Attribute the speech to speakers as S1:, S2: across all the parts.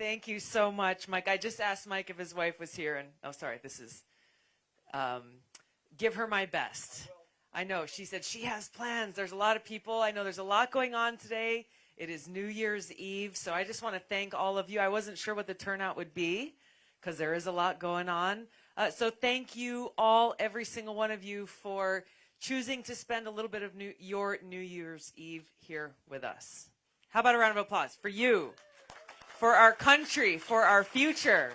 S1: Thank you so much, Mike. I just asked Mike if his wife was here, and oh, sorry, this is. Um, give her my best. I know. She said she has plans. There's a lot of people. I know there's a lot going on today. It is New Year's Eve, so I just want to thank all of you. I wasn't sure what the turnout would be because there is a lot going on. Uh, so thank you all, every single one of you, for choosing to spend a little bit of new, your New Year's Eve here with us. How about a round of applause for you, for our country, for our future?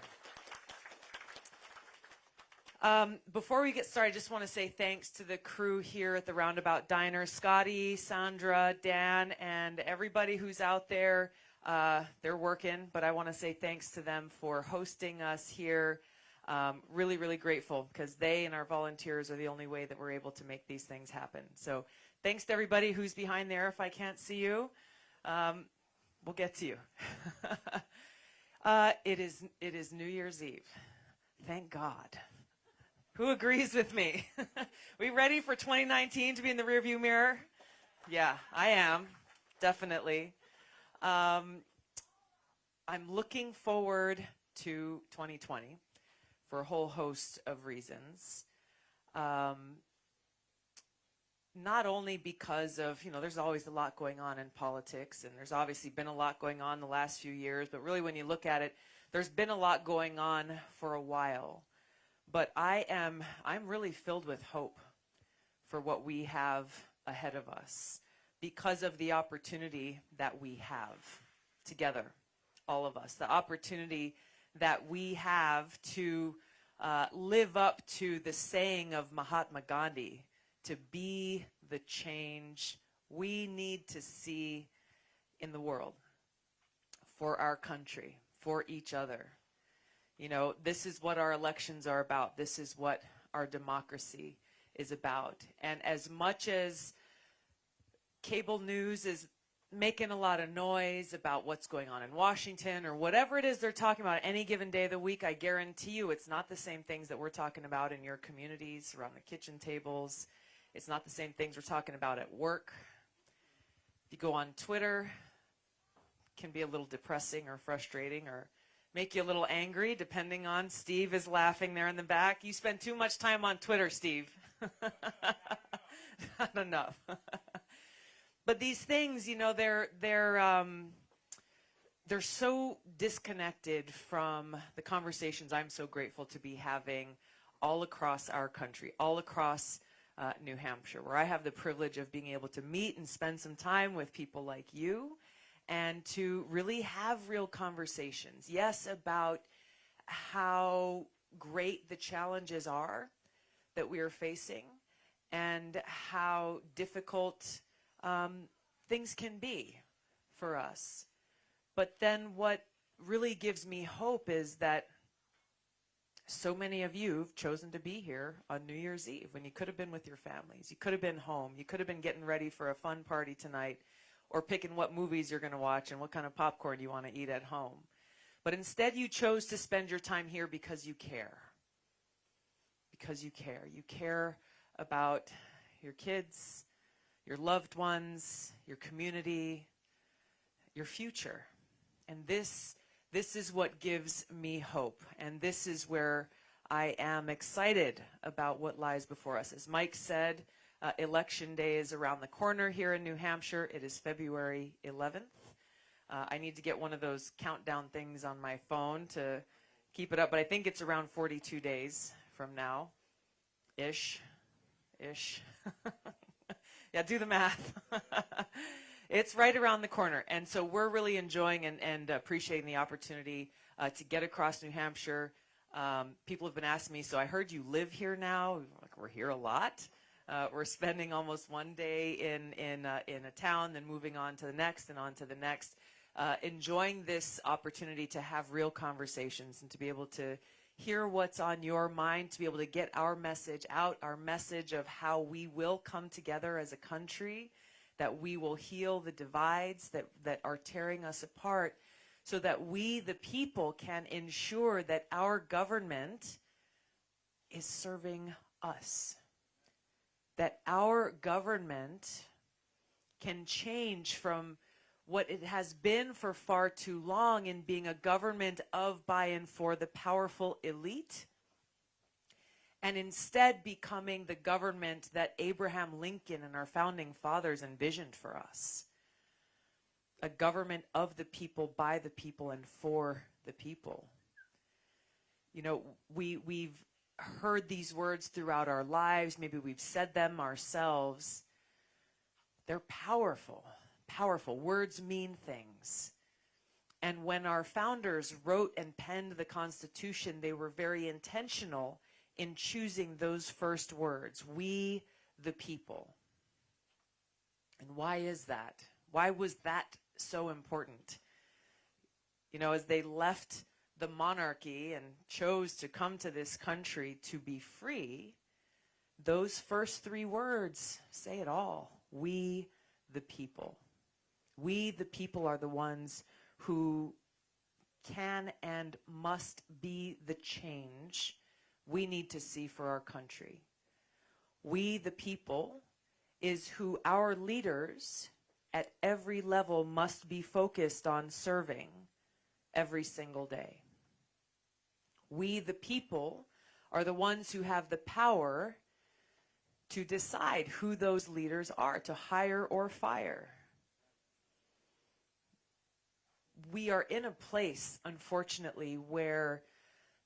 S1: Um, before we get started, I just want to say thanks to the crew here at the Roundabout Diner, Scotty, Sandra, Dan, and everybody who's out there. Uh, they're working, but I want to say thanks to them for hosting us here. Um, really, really grateful because they and our volunteers are the only way that we're able to make these things happen. So thanks to everybody who's behind there. If I can't see you, um, we'll get to you. uh, it is it is New Year's Eve. Thank God. Who agrees with me? we ready for 2019 to be in the rearview mirror? Yeah, I am, definitely. Um, I'm looking forward to 2020 for a whole host of reasons. Um, not only because of, you know, there's always a lot going on in politics, and there's obviously been a lot going on the last few years, but really when you look at it, there's been a lot going on for a while. But I am, I'm really filled with hope for what we have ahead of us because of the opportunity that we have together, all of us. The opportunity that we have to uh, live up to the saying of Mahatma Gandhi, to be the change we need to see in the world for our country, for each other. You know, this is what our elections are about. This is what our democracy is about. And as much as cable news is making a lot of noise about what's going on in Washington or whatever it is they're talking about any given day of the week, I guarantee you it's not the same things that we're talking about in your communities, around the kitchen tables. It's not the same things we're talking about at work. If you go on Twitter, can be a little depressing or frustrating or make you a little angry, depending on Steve is laughing there in the back. You spend too much time on Twitter, Steve. Not enough. but these things, you know, they're they're um, they're so disconnected from the conversations I'm so grateful to be having all across our country, all across uh, New Hampshire, where I have the privilege of being able to meet and spend some time with people like you and to really have real conversations. Yes, about how great the challenges are that we are facing and how difficult um, things can be for us. But then what really gives me hope is that so many of you have chosen to be here on New Year's Eve when you could have been with your families. You could have been home. You could have been getting ready for a fun party tonight or picking what movies you're going to watch and what kind of popcorn you want to eat at home. But instead, you chose to spend your time here because you care. Because you care. You care about your kids, your loved ones, your community, your future. And this, this is what gives me hope. And this is where I am excited about what lies before us. As Mike said, uh, election day is around the corner here in New Hampshire. It is February 11th. Uh, I need to get one of those countdown things on my phone to keep it up, but I think it's around 42 days from now. Ish. Ish. yeah, do the math. it's right around the corner. And so we're really enjoying and, and appreciating the opportunity uh, to get across New Hampshire. Um, people have been asking me, so I heard you live here now. Like, we're here a lot. Uh, we're spending almost one day in in uh, in a town, then moving on to the next and on to the next. Uh, enjoying this opportunity to have real conversations and to be able to hear what's on your mind, to be able to get our message out, our message of how we will come together as a country, that we will heal the divides that, that are tearing us apart, so that we, the people, can ensure that our government is serving us. That our government can change from what it has been for far too long in being a government of, by, and for the powerful elite, and instead becoming the government that Abraham Lincoln and our founding fathers envisioned for us. A government of the people, by the people, and for the people. You know, we, we've heard these words throughout our lives, maybe we've said them ourselves. They're powerful powerful. Words mean things. And when our founders wrote and penned the Constitution, they were very intentional in choosing those first words, we the people. And why is that? Why was that so important? You know, as they left the monarchy and chose to come to this country to be free, those first three words say it all. We the people. We, the people, are the ones who can and must be the change we need to see for our country. We, the people, is who our leaders at every level must be focused on serving every single day. We, the people, are the ones who have the power to decide who those leaders are, to hire or fire we are in a place, unfortunately, where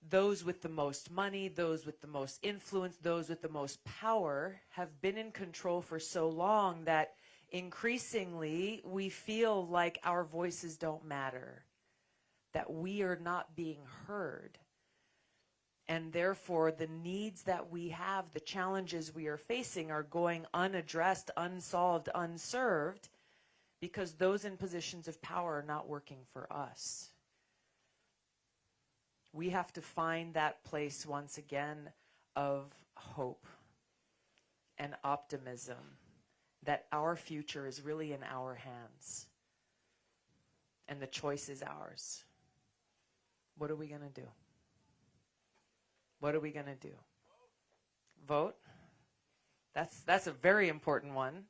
S1: those with the most money, those with the most influence, those with the most power have been in control for so long that increasingly we feel like our voices don't matter, that we are not being heard. And therefore, the needs that we have, the challenges we are facing are going unaddressed, unsolved, unserved because those in positions of power are not working for us. We have to find that place once again of hope and optimism that our future is really in our hands and the choice is ours. What are we going to do? What are we going to do? Vote? That's that's a very important one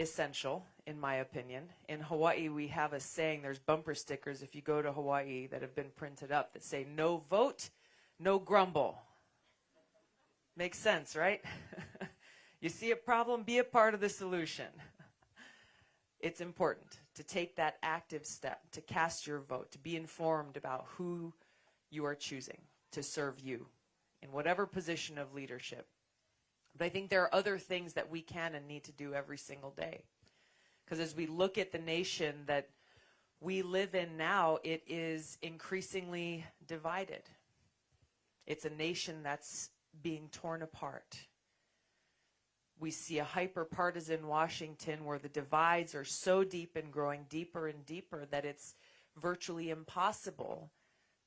S1: essential, in my opinion. In Hawaii, we have a saying, there's bumper stickers if you go to Hawaii that have been printed up that say, no vote, no grumble. Makes sense, right? you see a problem, be a part of the solution. It's important to take that active step, to cast your vote, to be informed about who you are choosing to serve you in whatever position of leadership. But I think there are other things that we can and need to do every single day. Because as we look at the nation that we live in now, it is increasingly divided. It's a nation that's being torn apart. We see a hyper partisan Washington where the divides are so deep and growing deeper and deeper that it's virtually impossible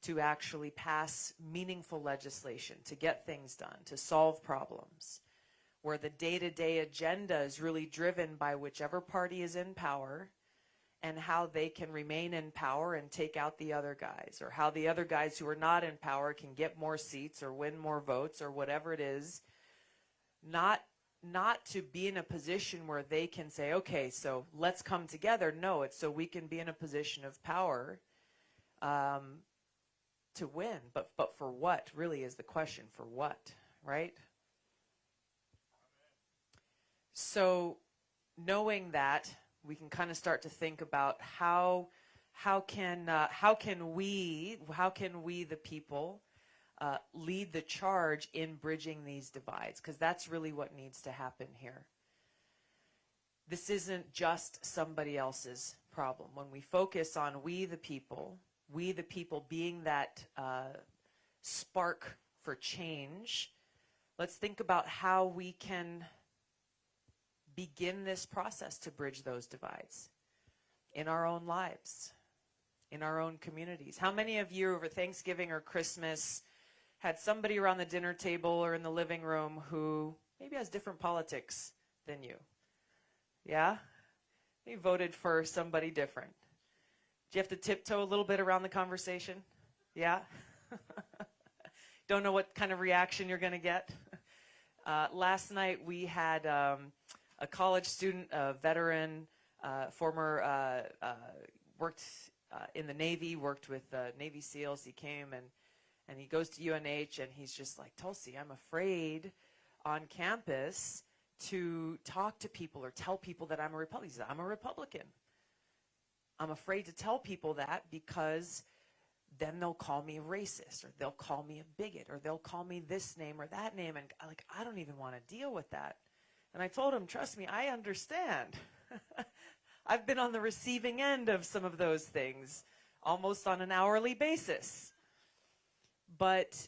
S1: to actually pass meaningful legislation, to get things done, to solve problems where the day-to-day agenda is really driven by whichever party is in power and how they can remain in power and take out the other guys or how the other guys who are not in power can get more seats or win more votes or whatever it is. Not not to be in a position where they can say okay so let's come together. No it's so we can be in a position of power um, to win. But but for what really is the question for what right so knowing that, we can kind of start to think about how how can uh, how can we how can we the people uh, lead the charge in bridging these divides because that's really what needs to happen here. This isn't just somebody else's problem. When we focus on we the people, we the people being that uh, spark for change, let's think about how we can begin this process to bridge those divides in our own lives, in our own communities. How many of you over Thanksgiving or Christmas had somebody around the dinner table or in the living room who maybe has different politics than you? Yeah? You voted for somebody different. Do you have to tiptoe a little bit around the conversation? Yeah? Don't know what kind of reaction you're going to get? Uh, last night we had um, a college student, a veteran uh, former uh, uh, worked uh, in the Navy, worked with uh, Navy SEALs. He came and and he goes to UNH and he's just like Tulsi, I'm afraid on campus to talk to people or tell people that I'm a Republican. I'm a Republican. I'm afraid to tell people that because then they'll call me a racist or they'll call me a bigot or they'll call me this name or that name and like I don't even want to deal with that. And I told him, trust me, I understand. I've been on the receiving end of some of those things almost on an hourly basis. But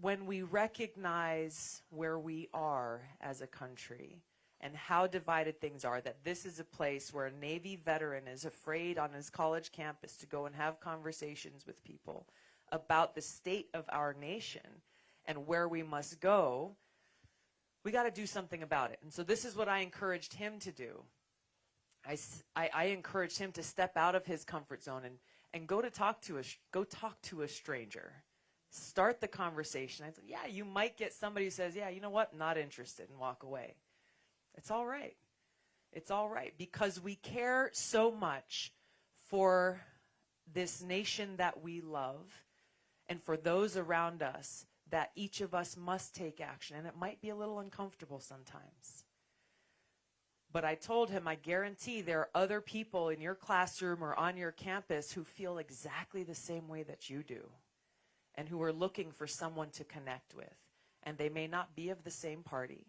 S1: when we recognize where we are as a country and how divided things are, that this is a place where a Navy veteran is afraid on his college campus to go and have conversations with people about the state of our nation and where we must go, we got to do something about it. And so this is what I encouraged him to do. I, I, I encouraged him to step out of his comfort zone and, and go to talk to a go talk to a stranger start the conversation. I said, yeah, you might get somebody who says, yeah, you know what, not interested and walk away. It's all right. It's all right because we care so much for this nation that we love and for those around us that each of us must take action. And it might be a little uncomfortable sometimes. But I told him, I guarantee there are other people in your classroom or on your campus who feel exactly the same way that you do and who are looking for someone to connect with. And they may not be of the same party,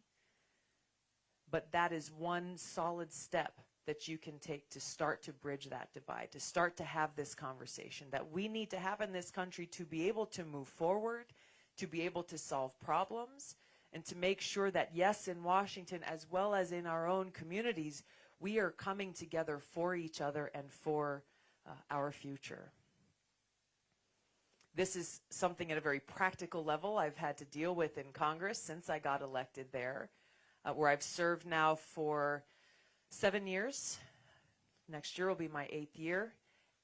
S1: but that is one solid step that you can take to start to bridge that divide, to start to have this conversation that we need to have in this country to be able to move forward, to be able to solve problems, and to make sure that, yes, in Washington as well as in our own communities, we are coming together for each other and for uh, our future. This is something at a very practical level I've had to deal with in Congress since I got elected there, uh, where I've served now for seven years. Next year will be my eighth year.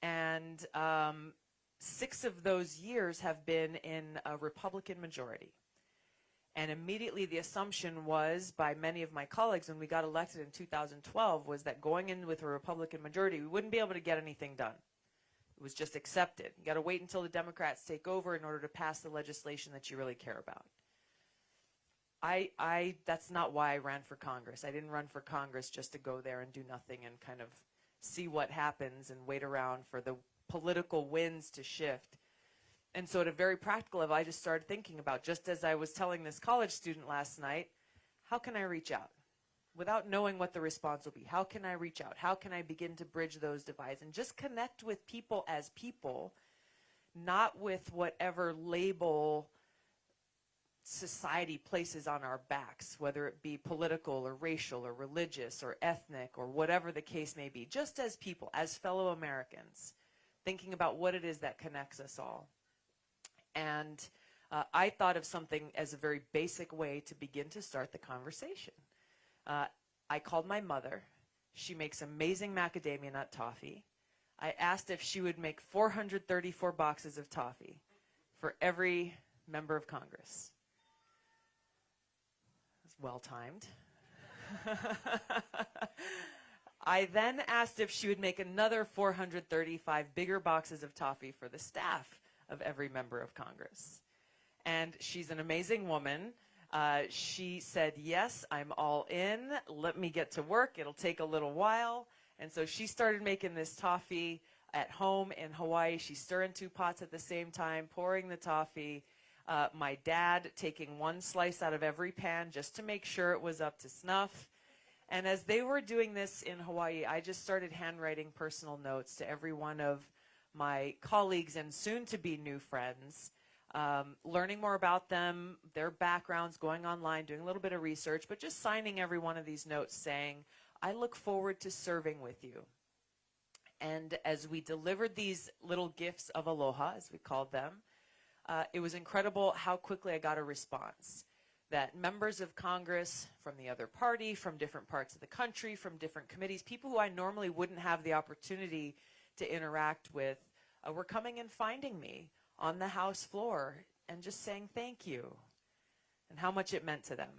S1: And um, six of those years have been in a Republican majority. And immediately the assumption was by many of my colleagues when we got elected in 2012 was that going in with a Republican majority, we wouldn't be able to get anything done. It was just accepted. You got to wait until the Democrats take over in order to pass the legislation that you really care about. I, I, that's not why I ran for Congress. I didn't run for Congress just to go there and do nothing and kind of see what happens and wait around for the political winds to shift. And so at a very practical level, I just started thinking about, just as I was telling this college student last night, how can I reach out? without knowing what the response will be. How can I reach out? How can I begin to bridge those divides and just connect with people as people, not with whatever label society places on our backs, whether it be political or racial or religious or ethnic or whatever the case may be, just as people, as fellow Americans, thinking about what it is that connects us all. And uh, I thought of something as a very basic way to begin to start the conversation. Uh, I called my mother. She makes amazing macadamia nut toffee. I asked if she would make 434 boxes of toffee for every member of Congress. It's well timed. I then asked if she would make another 435 bigger boxes of toffee for the staff of every member of Congress. And she's an amazing woman. Uh, she said, yes, I'm all in. Let me get to work. It'll take a little while. And so she started making this toffee at home in Hawaii. She's stirring two pots at the same time, pouring the toffee. Uh, my dad taking one slice out of every pan just to make sure it was up to snuff. And as they were doing this in Hawaii, I just started handwriting personal notes to every one of my colleagues and soon to be new friends um, learning more about them, their backgrounds, going online, doing a little bit of research, but just signing every one of these notes saying, I look forward to serving with you. And as we delivered these little gifts of aloha, as we called them, uh, it was incredible how quickly I got a response. That members of Congress from the other party, from different parts of the country, from different committees, people who I normally wouldn't have the opportunity to interact with, uh, were coming and finding me on the House floor and just saying thank you and how much it meant to them.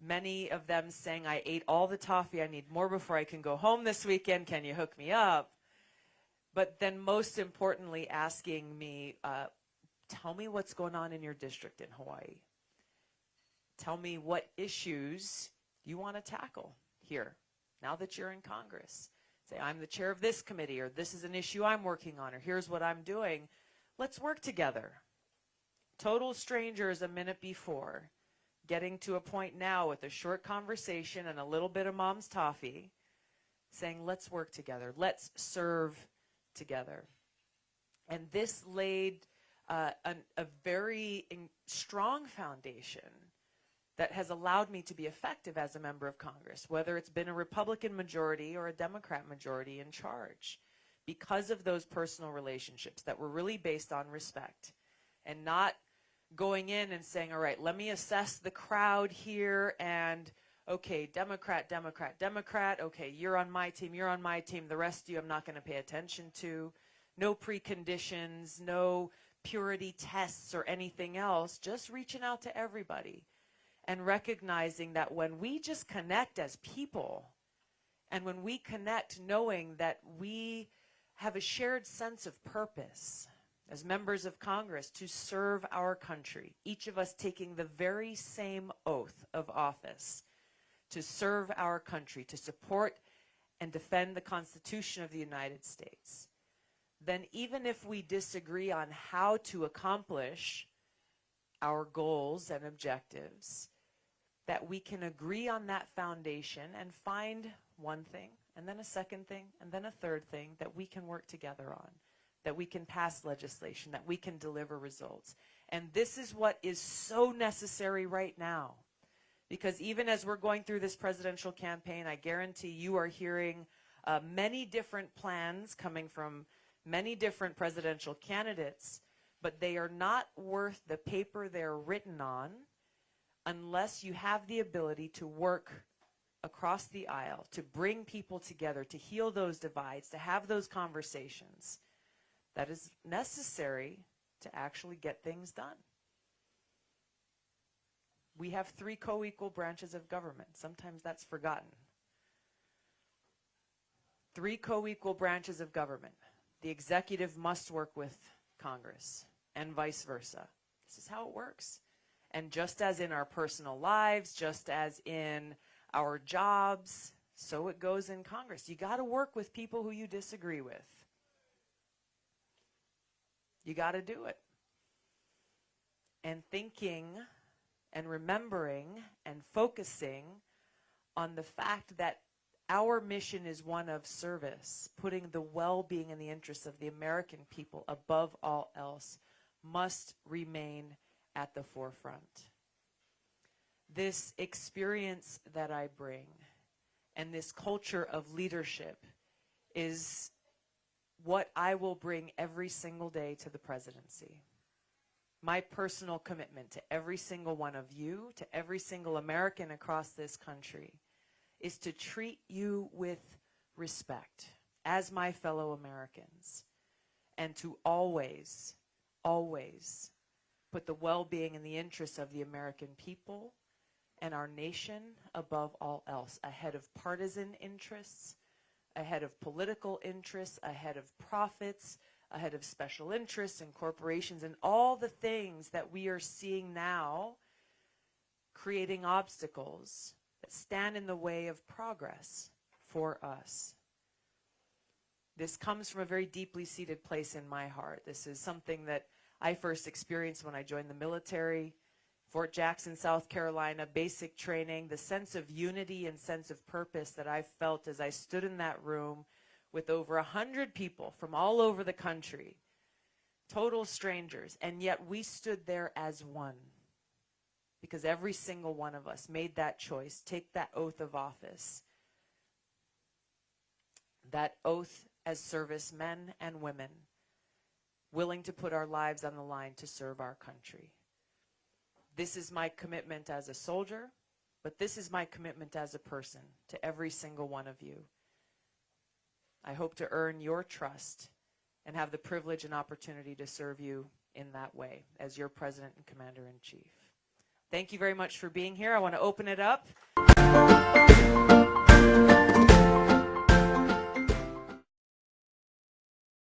S1: many of them saying, I ate all the toffee, I need more before I can go home this weekend, can you hook me up? But then, most importantly, asking me, uh, tell me what's going on in your district in Hawaii. Tell me what issues you want to tackle here now that you're in Congress. Say, I'm the chair of this committee, or this is an issue I'm working on, or here's what I'm doing. Let's work together. Total strangers a minute before, getting to a point now with a short conversation and a little bit of mom's toffee, saying, let's work together. Let's serve together. And this laid uh, an, a very strong foundation that has allowed me to be effective as a member of Congress, whether it's been a Republican majority or a Democrat majority in charge, because of those personal relationships that were really based on respect and not going in and saying, all right, let me assess the crowd here and okay, Democrat, Democrat, Democrat, okay, you're on my team, you're on my team, the rest of you I'm not going to pay attention to. No preconditions, no purity tests or anything else, just reaching out to everybody and recognizing that when we just connect as people and when we connect knowing that we have a shared sense of purpose as members of Congress to serve our country, each of us taking the very same oath of office to serve our country, to support and defend the Constitution of the United States, then even if we disagree on how to accomplish our goals and objectives, that we can agree on that foundation and find one thing, and then a second thing, and then a third thing that we can work together on, that we can pass legislation, that we can deliver results. And this is what is so necessary right now. Because even as we're going through this presidential campaign, I guarantee you are hearing uh, many different plans coming from many different presidential candidates, but they are not worth the paper they're written on unless you have the ability to work across the aisle, to bring people together, to heal those divides, to have those conversations. That is necessary to actually get things done we have three co-equal branches of government. Sometimes that's forgotten. Three co-equal branches of government. The executive must work with Congress and vice versa. This is how it works. And just as in our personal lives, just as in our jobs, so it goes in Congress. You got to work with people who you disagree with. You got to do it. And thinking and remembering and focusing on the fact that our mission is one of service, putting the well-being and the interests of the American people above all else must remain at the forefront. This experience that I bring and this culture of leadership is what I will bring every single day to the presidency my personal commitment to every single one of you, to every single American across this country, is to treat you with respect as my fellow Americans and to always, always put the well-being and the interests of the American people and our nation above all else, ahead of partisan interests, ahead of political interests, ahead of profits, ahead of special interests and corporations and all the things that we are seeing now creating obstacles that stand in the way of progress for us. This comes from a very deeply seated place in my heart. This is something that I first experienced when I joined the military, Fort Jackson, South Carolina, basic training, the sense of unity and sense of purpose that I felt as I stood in that room with over a hundred people from all over the country, total strangers, and yet we stood there as one. Because every single one of us made that choice, take that oath of office. That oath as servicemen and women, willing to put our lives on the line to serve our country. This is my commitment as a soldier, but this is my commitment as a person to every single one of you. I hope to earn your trust and have the privilege and opportunity to serve you in that way as your President and Commander-in-Chief. thank you very much for being here. I want to open it up.